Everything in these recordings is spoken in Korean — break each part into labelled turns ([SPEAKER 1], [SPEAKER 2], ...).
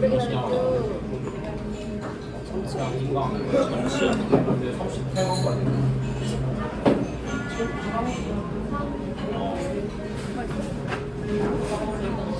[SPEAKER 1] 외국 같아.
[SPEAKER 2] 아, 방금 우리 이거 지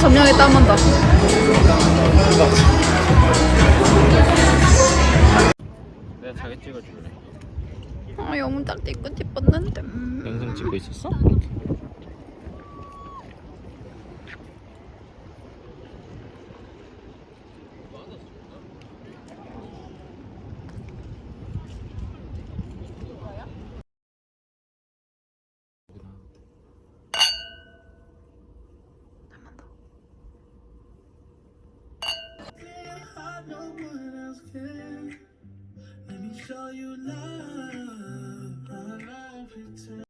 [SPEAKER 1] 한번 더.
[SPEAKER 2] 내가 자기 찍어줄래.
[SPEAKER 1] 아 영상 찍고 싶었는데. 음.
[SPEAKER 2] 영상 찍고 있었어?
[SPEAKER 3] Let me show you love.